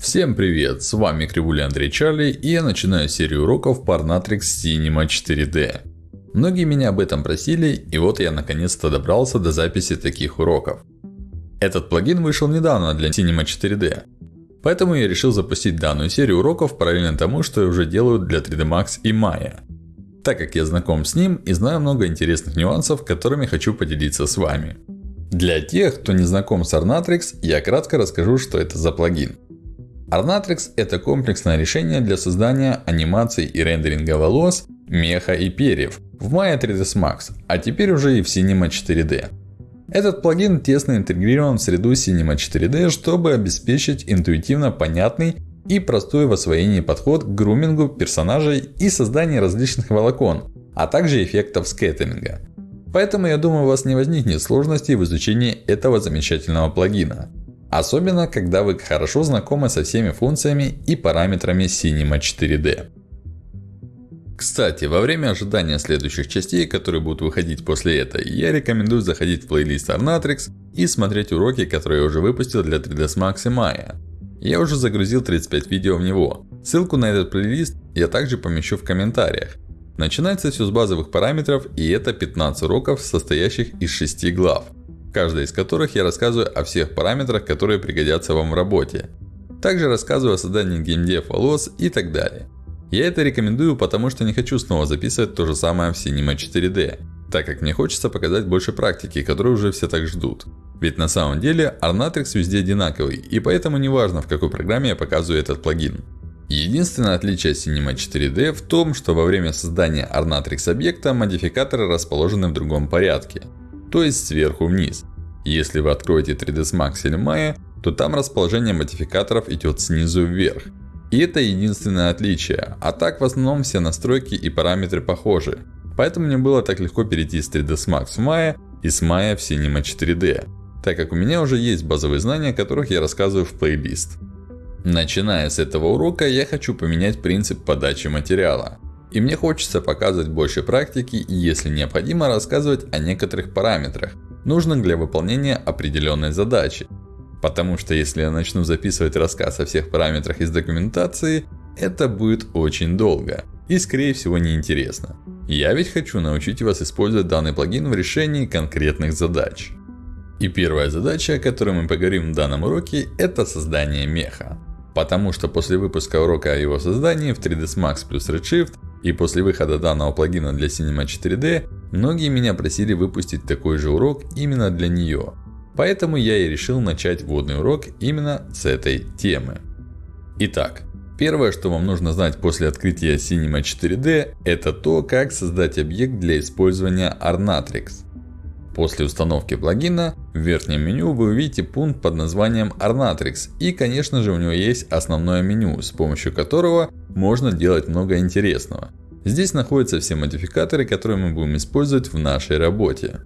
Всем привет, с вами Кривуля Андрей Чарли и я начинаю серию уроков Parnatrix Cinema 4D. Многие меня об этом просили и вот я наконец-то добрался до записи таких уроков. Этот плагин вышел недавно для Cinema 4D. Поэтому я решил запустить данную серию уроков параллельно тому, что я уже делаю для 3D Max и Maya. Так как я знаком с ним и знаю много интересных нюансов, которыми хочу поделиться с вами. Для тех, кто не знаком с Arnatrix, я кратко расскажу, что это за плагин. Arnatrix – это комплексное решение для создания анимаций и рендеринга волос, меха и перьев в Maya 3ds Max, а теперь уже и в Cinema 4D. Этот плагин тесно интегрирован в среду Cinema 4D, чтобы обеспечить интуитивно понятный и простой в освоении подход к грумингу персонажей и созданию различных волокон, а также эффектов скеттеринга. Поэтому я думаю у вас не возникнет сложностей в изучении этого замечательного плагина. Особенно, когда вы хорошо знакомы со всеми функциями и параметрами Cinema 4D. Кстати, во время ожидания следующих частей, которые будут выходить после этой, я рекомендую заходить в плейлист Arnatrix и смотреть уроки, которые я уже выпустил для 3ds Max и Maya. Я уже загрузил 35 видео в него. Ссылку на этот плейлист я также помещу в комментариях. Начинается все с базовых параметров и это 15 уроков, состоящих из 6 глав каждой из которых я рассказываю о всех параметрах, которые пригодятся вам в работе. Также рассказываю о создании геймдев волос и так далее. Я это рекомендую, потому что не хочу снова записывать то же самое в Cinema 4D. Так как мне хочется показать больше практики, которую уже все так ждут. Ведь на самом деле Arnatrix везде одинаковый, и поэтому не важно в какой программе я показываю этот плагин. Единственное отличие Cinema 4D в том, что во время создания Arnatrix объекта модификаторы расположены в другом порядке то есть сверху вниз. Если вы откроете 3ds Max или Maya, то там расположение модификаторов идет снизу вверх. И это единственное отличие. А так в основном все настройки и параметры похожи. Поэтому мне было так легко перейти с 3ds Max в Maya и с Maya в Cinema 4D. Так как у меня уже есть базовые знания, о которых я рассказываю в плейлист. Начиная с этого урока, я хочу поменять принцип подачи материала. И мне хочется показывать больше практики и если необходимо рассказывать о некоторых параметрах, нужных для выполнения определенной задачи. Потому что если я начну записывать рассказ о всех параметрах из документации, это будет очень долго. И скорее всего неинтересно. Я ведь хочу научить вас использовать данный плагин в решении конкретных задач. И первая задача, о которой мы поговорим в данном уроке, это создание меха. Потому что после выпуска урока о его создании в 3ds Max плюс Redshift и после выхода данного плагина для Cinema 4D, многие меня просили выпустить такой же урок именно для нее. Поэтому я и решил начать вводный урок именно с этой темы. Итак, первое, что вам нужно знать после открытия Cinema 4D, это то, как создать объект для использования Arnatrix. После установки плагина, в верхнем меню вы увидите пункт под названием Arnatrix. И конечно же у него есть основное меню, с помощью которого можно делать много интересного. Здесь находятся все модификаторы, которые мы будем использовать в нашей работе.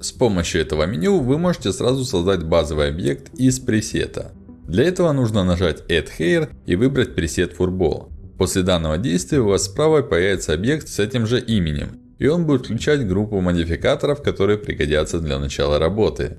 С помощью этого меню вы можете сразу создать базовый объект из пресета. Для этого нужно нажать Add Hair и выбрать пресет Furball. После данного действия у вас справа появится объект с этим же именем. И он будет включать группу модификаторов, которые пригодятся для начала работы.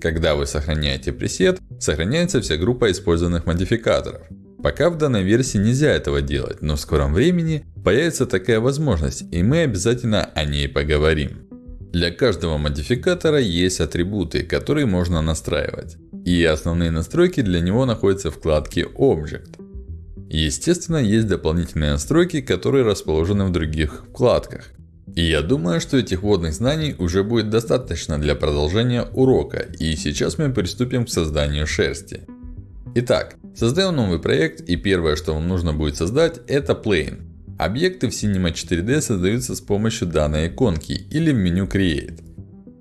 Когда вы сохраняете пресет, сохраняется вся группа использованных модификаторов. Пока в данной версии нельзя этого делать, но в скором времени появится такая возможность, и мы обязательно о ней поговорим. Для каждого модификатора есть атрибуты, которые можно настраивать. И основные настройки для него находятся в вкладке Object. Естественно, есть дополнительные настройки, которые расположены в других вкладках. И я думаю, что этих вводных знаний уже будет достаточно для продолжения урока. И сейчас мы приступим к созданию шерсти. Итак, создаем новый проект и первое, что вам нужно будет создать, это Plane. Объекты в Cinema 4D создаются с помощью данной иконки или в меню Create.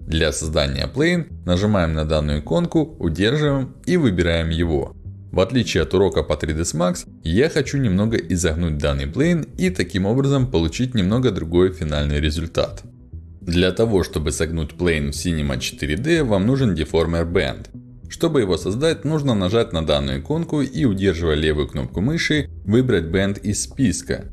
Для создания Plane нажимаем на данную иконку, удерживаем и выбираем его. В отличие от урока по 3ds Max, я хочу немного изогнуть данный плейн и таким образом получить немного другой финальный результат. Для того, чтобы согнуть плейн в Cinema 4D, вам нужен Deformer Band. Чтобы его создать, нужно нажать на данную иконку и удерживая левую кнопку мыши, выбрать Band из списка.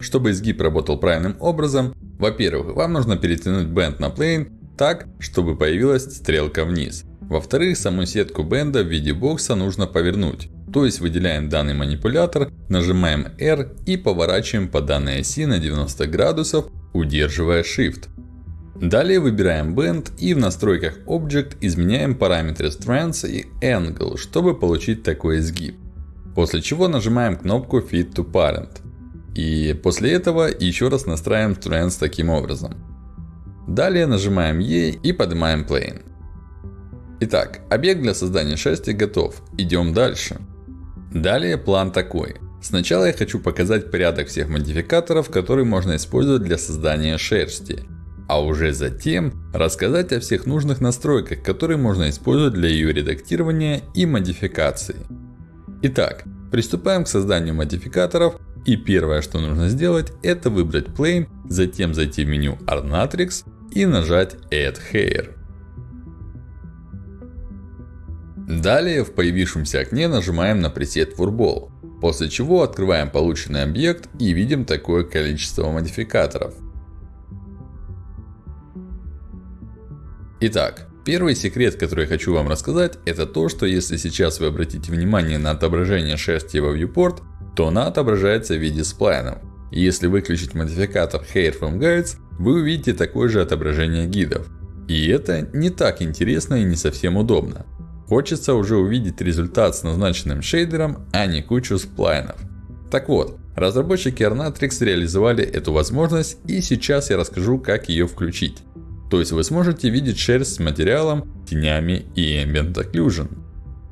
Чтобы изгиб работал правильным образом, во-первых, вам нужно перетянуть Band на плейн так, чтобы появилась стрелка вниз. Во-вторых, саму сетку бенда в виде бокса нужно повернуть. То есть выделяем данный манипулятор, нажимаем R и поворачиваем по данной оси на 90 градусов, удерживая Shift. Далее выбираем Bend и в настройках Object изменяем параметры Strands и Angle, чтобы получить такой изгиб. После чего нажимаем кнопку Fit to Parent. И после этого еще раз настраиваем Strands таким образом. Далее нажимаем E и поднимаем Plane. Итак, объект для создания шерсти готов. Идем дальше. Далее план такой. Сначала я хочу показать порядок всех модификаторов, которые можно использовать для создания шерсти. А уже затем рассказать о всех нужных настройках, которые можно использовать для ее редактирования и модификации. Итак, приступаем к созданию модификаторов. И первое, что нужно сделать, это выбрать Plane, затем зайти в меню Arnatrix и нажать Add Hair. Далее в появившемся окне нажимаем на пресет Furball. После чего открываем полученный объект и видим такое количество модификаторов. Итак, первый секрет, который я хочу вам рассказать, это то, что если сейчас вы обратите внимание на отображение шерсти во viewport, то она отображается в виде сплайнов. если выключить модификатор Hair from Guides, вы увидите такое же отображение гидов. И это не так интересно и не совсем удобно. Хочется уже увидеть результат с назначенным шейдером, а не кучу сплайнов. Так вот, разработчики Arnatrix реализовали эту возможность и сейчас я расскажу как ее включить. То есть вы сможете видеть шерсть с материалом, тенями и Ambient Occlusion.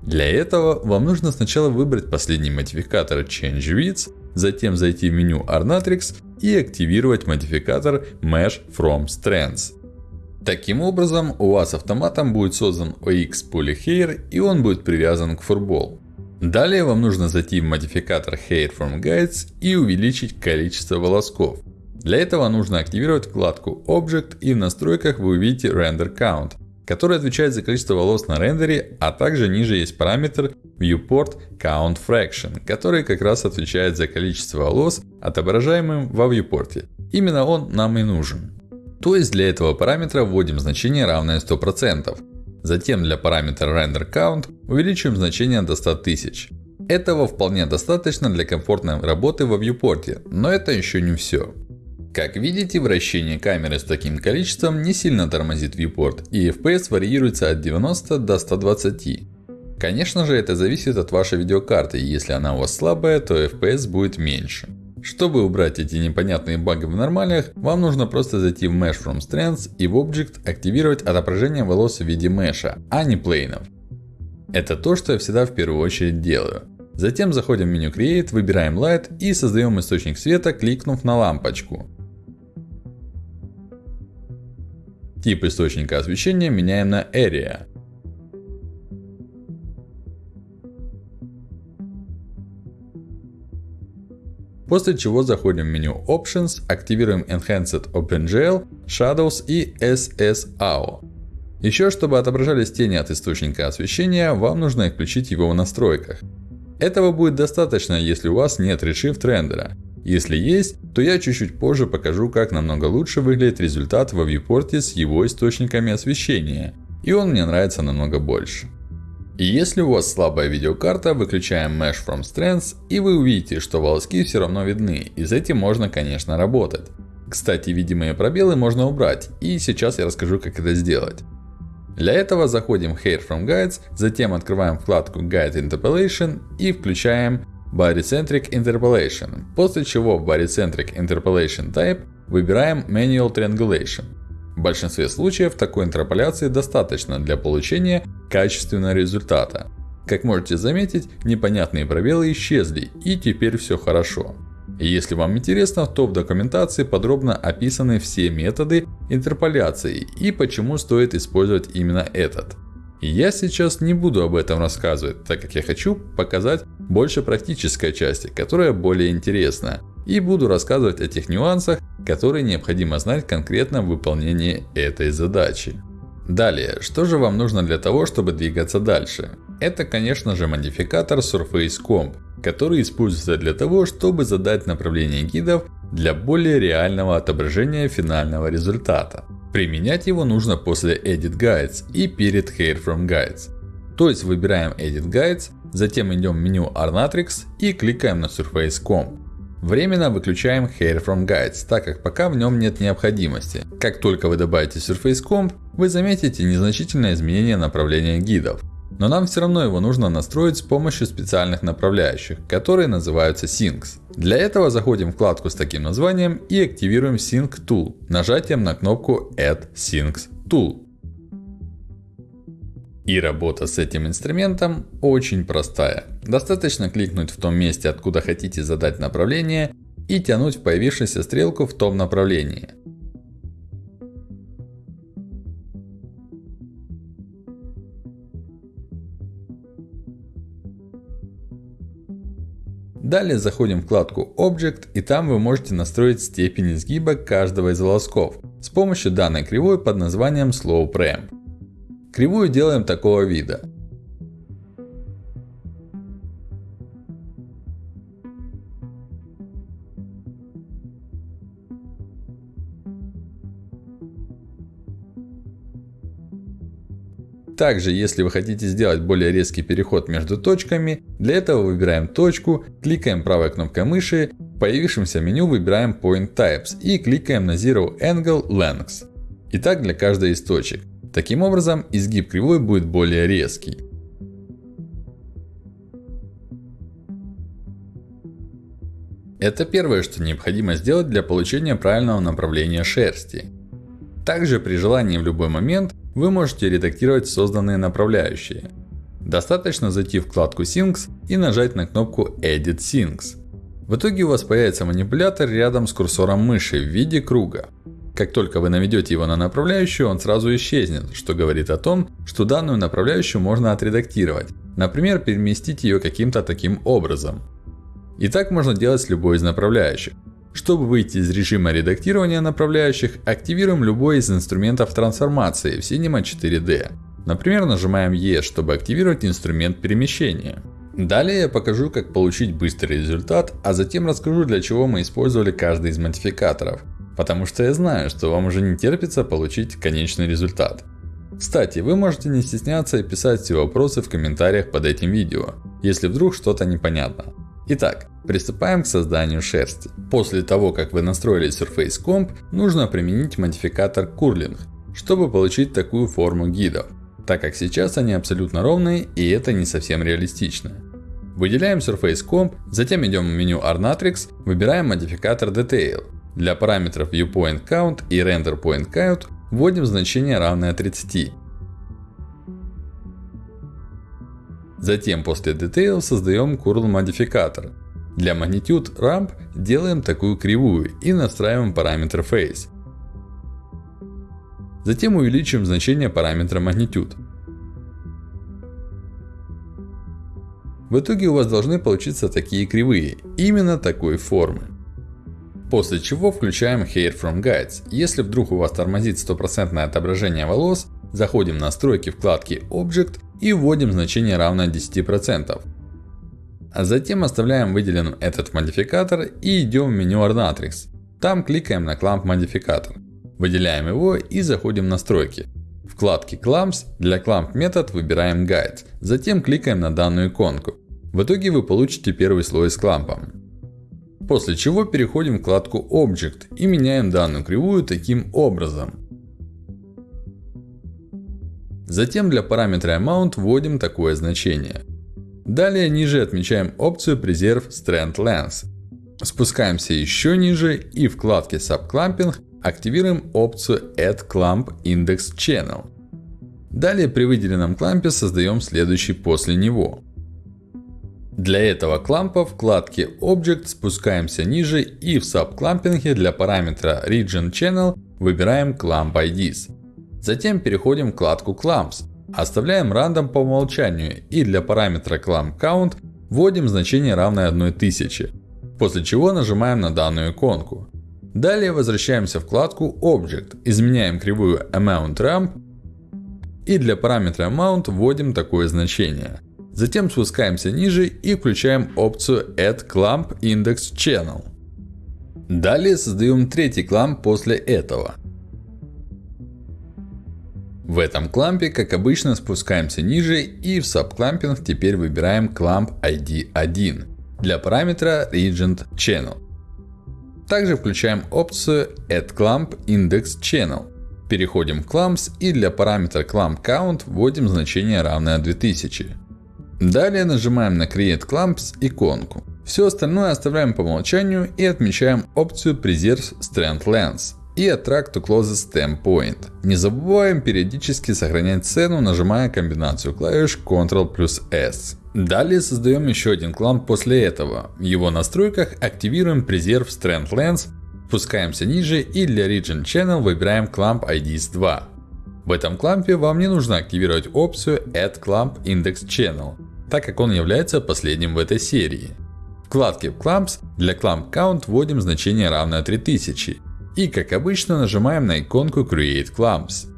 Для этого вам нужно сначала выбрать последний модификатор Change Width, затем зайти в меню Arnatrix и активировать модификатор Mesh from Strands. Таким образом, у вас автоматом будет создан OX Polyhair и он будет привязан к Furball. Далее вам нужно зайти в модификатор Hair from Guides и увеличить количество волосков. Для этого нужно активировать вкладку Object и в настройках вы увидите Render Count, который отвечает за количество волос на рендере, а также ниже есть параметр Viewport Count Fraction, который как раз отвечает за количество волос, отображаемым во viewport. Именно он нам и нужен. То есть для этого параметра вводим значение равное 100%. Затем для параметра Render Count увеличиваем значение до 100 тысяч. Этого вполне достаточно для комфортной работы во viewport, но это еще не все. Как видите, вращение камеры с таким количеством не сильно тормозит viewport, и FPS варьируется от 90 до 120. Конечно же, это зависит от вашей видеокарты, если она у вас слабая, то FPS будет меньше. Чтобы убрать эти непонятные баги в нормалиях, вам нужно просто зайти в Mesh from Strands и в Object активировать отображение волос в виде меша, а не плейнов. Это то, что я всегда в первую очередь делаю. Затем заходим в меню Create, выбираем Light и создаем источник света, кликнув на лампочку. Тип источника освещения меняем на Area. После чего заходим в меню Options, активируем Enhanced OpenGL, Shadows и SSAO. Еще, чтобы отображались тени от источника освещения, вам нужно включить его в настройках. Этого будет достаточно, если у вас нет Redshift рендера. Если есть, то я чуть-чуть позже покажу, как намного лучше выглядит результат во viewport с его источниками освещения. И он мне нравится намного больше. И если у вас слабая видеокарта, выключаем Mesh from Strands и вы увидите, что волоски все равно видны. И с этим можно конечно работать. Кстати, видимые пробелы можно убрать. И сейчас я расскажу как это сделать. Для этого заходим в Hair from Guides, затем открываем вкладку Guide Interpolation и включаем Body-Centric Interpolation. После чего в Body-Centric Interpolation Type выбираем Manual Triangulation. В большинстве случаев такой интерполяции достаточно для получения качественного результата. Как можете заметить, непонятные пробелы исчезли и теперь все хорошо. Если вам интересно, то в документации подробно описаны все методы интерполяции и почему стоит использовать именно этот. Я сейчас не буду об этом рассказывать, так как я хочу показать больше практической части, которая более интересна. И буду рассказывать о тех нюансах, которые необходимо знать конкретно в выполнении этой задачи. Далее, что же вам нужно для того, чтобы двигаться дальше? Это конечно же модификатор Surface Comp, который используется для того, чтобы задать направление гидов для более реального отображения финального результата. Применять его нужно после Edit Guides и перед Hair from Guides. То есть выбираем Edit Guides, затем идем в меню Arnatrix и кликаем на Surface Comp. Временно выключаем Hair from Guides, так как пока в нем нет необходимости. Как только вы добавите Surface Comp, вы заметите незначительное изменение направления гидов. Но нам все равно его нужно настроить с помощью специальных направляющих, которые называются Syncs. Для этого заходим в вкладку с таким названием и активируем Sync Tool нажатием на кнопку Add Syncs Tool. И работа с этим инструментом очень простая. Достаточно кликнуть в том месте, откуда хотите задать направление и тянуть в появившуюся стрелку в том направлении. Далее заходим в вкладку Object и там вы можете настроить степень изгиба каждого из волосков с помощью данной кривой под названием Slope Ramp. Кривую делаем такого вида. Также, если вы хотите сделать более резкий переход между точками, для этого выбираем точку, кликаем правой кнопкой мыши, в появившемся меню выбираем Point Types и кликаем на Zero Angle Length. И так для каждой из точек. Таким образом, изгиб кривой будет более резкий. Это первое, что необходимо сделать для получения правильного направления шерсти. Также при желании в любой момент вы можете редактировать созданные направляющие. Достаточно зайти в вкладку Syncs и нажать на кнопку Edit Syncs. В итоге у вас появится манипулятор рядом с курсором мыши в виде круга. Как только вы наведете его на направляющую, он сразу исчезнет, что говорит о том, что данную направляющую можно отредактировать. Например, переместить ее каким-то таким образом. И так можно делать с любой из направляющих. Чтобы выйти из режима редактирования направляющих, активируем любой из инструментов трансформации в Cinema 4D. Например, нажимаем E, чтобы активировать инструмент перемещения. Далее я покажу, как получить быстрый результат, а затем расскажу, для чего мы использовали каждый из модификаторов. Потому что я знаю, что вам уже не терпится получить конечный результат. Кстати, вы можете не стесняться и писать все вопросы в комментариях под этим видео, если вдруг что-то непонятно. Итак, приступаем к созданию шерсти. После того, как вы настроили Surface Comp, нужно применить модификатор Curling, чтобы получить такую форму гидов. Так как сейчас они абсолютно ровные и это не совсем реалистично. Выделяем Surface Comp, затем идем в меню Arnatrix, выбираем модификатор Detail. Для параметров ViewPoint Count и Render Point Count вводим значение равное 30. Затем после Detail создаем Curl модификатор. Для Magnitude Ramp делаем такую кривую и настраиваем параметр Face. Затем увеличиваем значение параметра Magnitude. В итоге у вас должны получиться такие кривые, именно такой формы. После чего включаем Hair from Guides. Если вдруг у вас тормозит стопроцентное отображение волос, заходим в настройки вкладки Object и вводим значение равное 10%. А затем оставляем выделенным этот модификатор и идем в меню Arnatrix. Там кликаем на Clamp модификатор. Выделяем его и заходим в настройки. В вкладке Clamps для Clamp метод выбираем Guides. Затем кликаем на данную иконку. В итоге вы получите первый слой с клампом. После чего переходим в вкладку Object и меняем данную кривую таким образом. Затем для параметра Amount вводим такое значение. Далее ниже отмечаем опцию Preserve Strand Length. Спускаемся еще ниже и в вкладке Subclamping активируем опцию Add Clamp Index Channel. Далее при выделенном клампе создаем следующий после него. Для этого клампа в вкладке Object спускаемся ниже и в Subclamping для параметра Region Channel выбираем Clamp IDs. Затем переходим в вкладку Clamps. Оставляем рандом по умолчанию и для параметра Clamp Count вводим значение равное 1000. После чего нажимаем на данную иконку. Далее возвращаемся в вкладку Object, изменяем кривую Amount Ramp и для параметра Amount вводим такое значение. Затем спускаемся ниже и включаем опцию Add Clamp Index Channel. Далее создаем третий кламп после этого. В этом клампе, как обычно, спускаемся ниже и в subclamping теперь выбираем clamp ID 1 для параметра Regent Channel. Также включаем опцию Add Clamp Index Channel. Переходим в Clamps и для параметра Clamp Count вводим значение равное 2000. Далее нажимаем на Create Clamps иконку. Все остальное оставляем по умолчанию и отмечаем опцию Preserve Strand Length и Attract to Closest Stem Point. Не забываем периодически сохранять цену, нажимая комбинацию клавиш Ctrl плюс S. Далее создаем еще один кламп после этого. В его настройках активируем Preserve Strand Length, спускаемся ниже и для Region Channel выбираем Clamp IDs 2. В этом клампе вам не нужно активировать опцию Add Clamp Index Channel, так как он является последним в этой серии. В вкладке Clamps для Clamp Count вводим значение равное 3000. И как обычно нажимаем на иконку Create Clamps.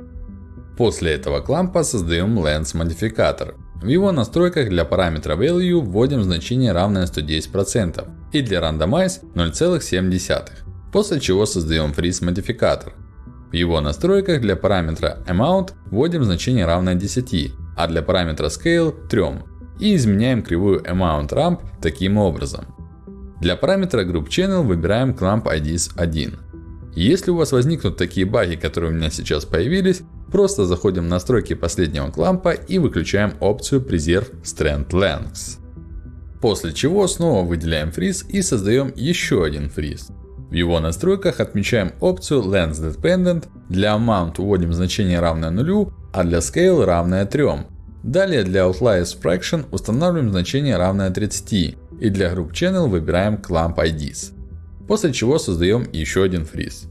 После этого клампа создаем Lens модификатор. В его настройках для параметра Value вводим значение равное 110%. И для Randomize 0,7. После чего создаем Freeze модификатор. В его настройках для параметра Amount вводим значение равное 10. А для параметра Scale 3. И изменяем кривую Amount Ramp таким образом. Для параметра Group Channel выбираем Clamp IDs 1. Если у вас возникнут такие баги, которые у меня сейчас появились, просто заходим в настройки последнего клампа и выключаем опцию Preserve Strand Lengths. После чего снова выделяем фриз и создаем еще один фриз. В его настройках отмечаем опцию Length Dependent. Для Amount вводим значение равное нулю, а для Scale равное 3. Далее для Outliers Fraction устанавливаем значение равное 30. И для Group Channel выбираем Clamp IDs. После чего создаем еще один фриз.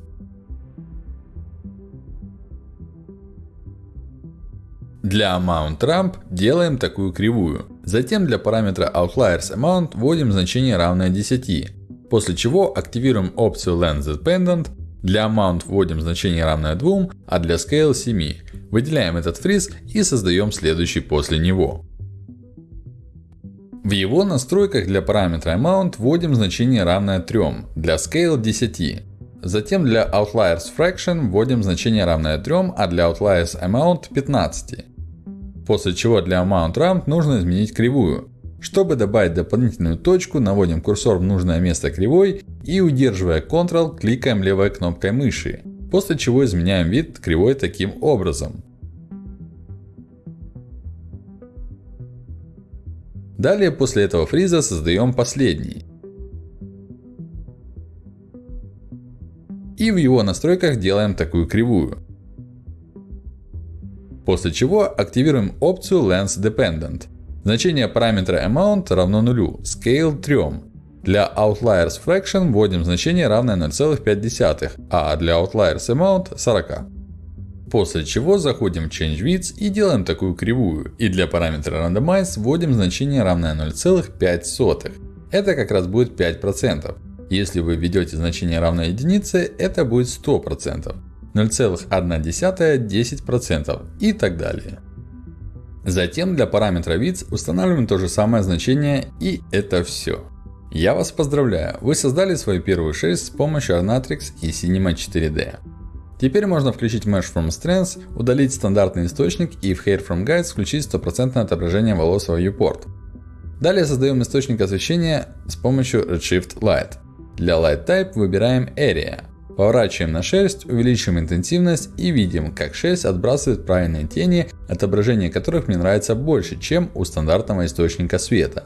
Для Amount Ramp делаем такую кривую. Затем для параметра Outliers Amount вводим значение равное 10. После чего активируем опцию Length Dependent. Для Amount вводим значение равное 2, а для Scale 7. Выделяем этот фриз и создаем следующий после него. В его настройках для параметра Amount вводим значение равное 3, для Scale 10. Затем для Outliers Fraction вводим значение равное 3, а для Outliers Amount 15. После чего для Amount Ramp нужно изменить кривую. Чтобы добавить дополнительную точку, наводим курсор в нужное место кривой и удерживая Ctrl, кликаем левой кнопкой мыши. После чего изменяем вид кривой таким образом. Далее после этого фриза создаем последний. И в его настройках делаем такую кривую. После чего активируем опцию Lens Dependent. Значение параметра Amount равно нулю, Scale 3. Для Outliers Fraction вводим значение равное 0,5, а для Outliers Amount 40. После чего заходим в Change Width и делаем такую кривую. И для параметра Randomize вводим значение равное 0,5. Это как раз будет 5%. Если вы введете значение равное единице, это будет 100%. 0,1 10% и так далее. Затем для параметра width устанавливаем то же самое значение и это все. Я вас поздравляю, вы создали свою первую шерсть с помощью Arnatrix и Cinema 4D. Теперь можно включить Mesh from Strengths, удалить стандартный источник и в Hair from Guides включить стопроцентное отображение волос в viewport. Далее создаем источник освещения с помощью Redshift Light. Для Light Type выбираем Area. Поворачиваем на шерсть, увеличиваем интенсивность и видим, как шерсть отбрасывает правильные тени, отображение которых мне нравится больше, чем у стандартного источника света.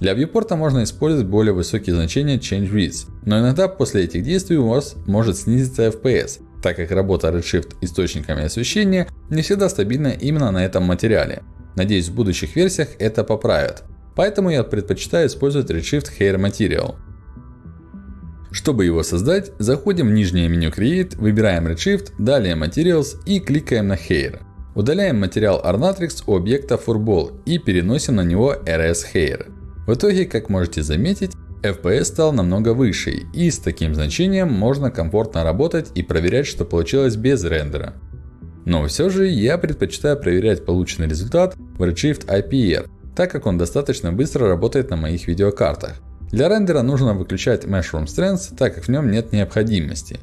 Для viewport можно использовать более высокие значения Change Width, но иногда после этих действий у вас может снизиться FPS, так как работа Redshift источниками освещения не всегда стабильна именно на этом материале. Надеюсь в будущих версиях это поправят. Поэтому я предпочитаю использовать Redshift Hair Material. Чтобы его создать, заходим в нижнее меню Create, выбираем Redshift, далее Materials и кликаем на Hair. Удаляем материал Arnatrix у объекта Furball и переносим на него RS Hair. В итоге, как можете заметить, FPS стал намного выше и с таким значением можно комфортно работать и проверять, что получилось без рендера. Но все же я предпочитаю проверять полученный результат в Redshift IPR, так как он достаточно быстро работает на моих видеокартах. Для рендера нужно выключать Mesh from Strands, так как в нем нет необходимости.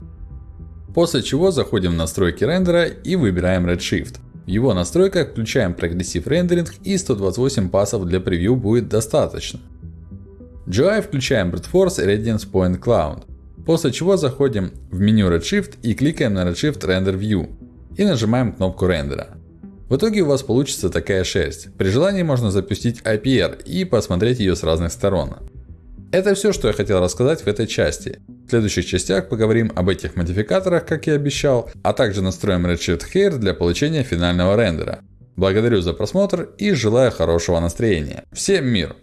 После чего заходим в настройки рендера и выбираем Redshift. В его настройках включаем progressive rendering и 128 pass ов для превью будет достаточно. GI включаем Brute Force Irradiance Point Cloud. После чего заходим в меню Redshift и кликаем на Redshift Render View. И нажимаем кнопку рендера. В итоге у вас получится такая шерсть. При желании можно запустить IPR и посмотреть ее с разных сторон. Это все, что я хотел рассказать в этой части. В следующих частях поговорим об этих модификаторах, как и обещал, а также настроим Redshift Hair для получения финального рендера. Благодарю за просмотр и желаю хорошего настроения. Всем мир!